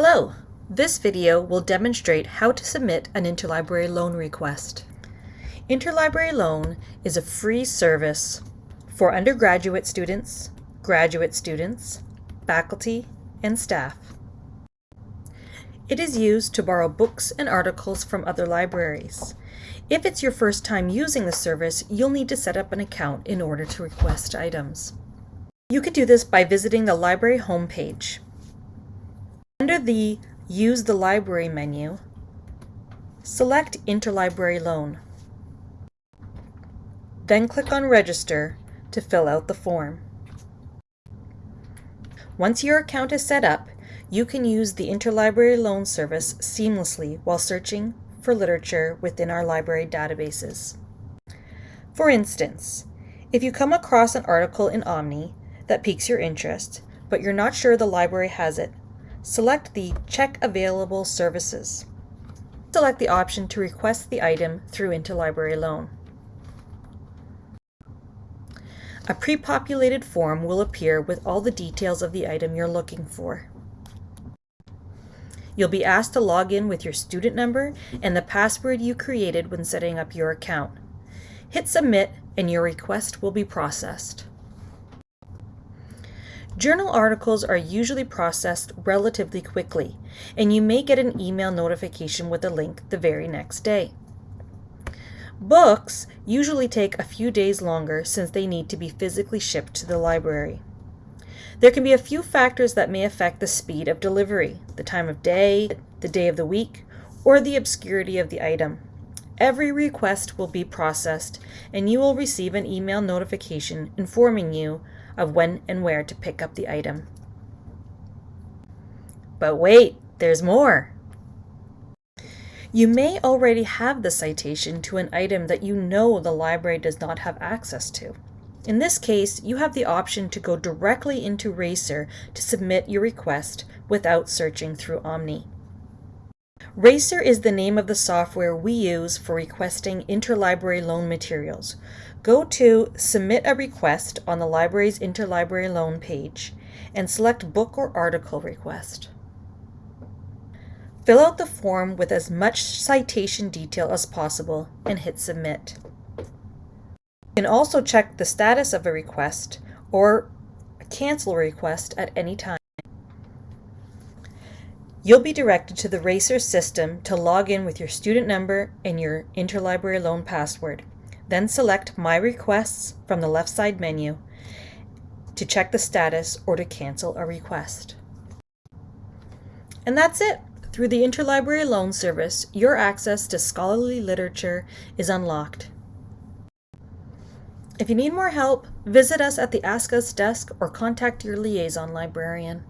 Hello! This video will demonstrate how to submit an interlibrary loan request. Interlibrary Loan is a free service for undergraduate students, graduate students, faculty, and staff. It is used to borrow books and articles from other libraries. If it's your first time using the service, you'll need to set up an account in order to request items. You can do this by visiting the library homepage. Under the Use the Library menu, select Interlibrary Loan. Then click on Register to fill out the form. Once your account is set up, you can use the Interlibrary Loan Service seamlessly while searching for literature within our library databases. For instance, if you come across an article in Omni that piques your interest, but you're not sure the library has it, select the Check Available Services. Select the option to request the item through Interlibrary Loan. A pre-populated form will appear with all the details of the item you're looking for. You'll be asked to log in with your student number and the password you created when setting up your account. Hit Submit and your request will be processed. Journal articles are usually processed relatively quickly, and you may get an email notification with a link the very next day. Books usually take a few days longer since they need to be physically shipped to the library. There can be a few factors that may affect the speed of delivery, the time of day, the day of the week, or the obscurity of the item. Every request will be processed, and you will receive an email notification informing you of when and where to pick up the item. But wait, there's more! You may already have the citation to an item that you know the library does not have access to. In this case, you have the option to go directly into Racer to submit your request without searching through Omni. Racer is the name of the software we use for requesting interlibrary loan materials. Go to Submit a Request on the library's Interlibrary Loan page and select Book or Article Request. Fill out the form with as much citation detail as possible and hit Submit. You can also check the status of a request or cancel a request at any time. You'll be directed to the Racer system to log in with your student number and your interlibrary loan password. Then select My Requests from the left side menu to check the status or to cancel a request. And that's it. Through the Interlibrary Loan Service, your access to scholarly literature is unlocked. If you need more help, visit us at the Ask Us desk or contact your liaison librarian.